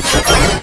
Thank you.